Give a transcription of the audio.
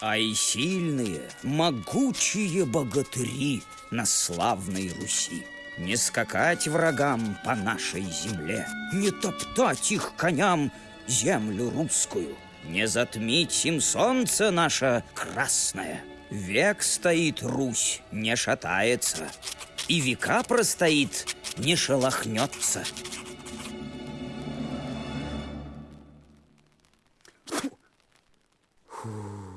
а и сильные, могучие богатыри на славной Руси. Не скакать врагам по нашей земле, не топтать их коням землю русскую, не затмить им солнце наше красное. Век стоит Русь, не шатается, и века простоит, не шелохнется. Фу. Фу.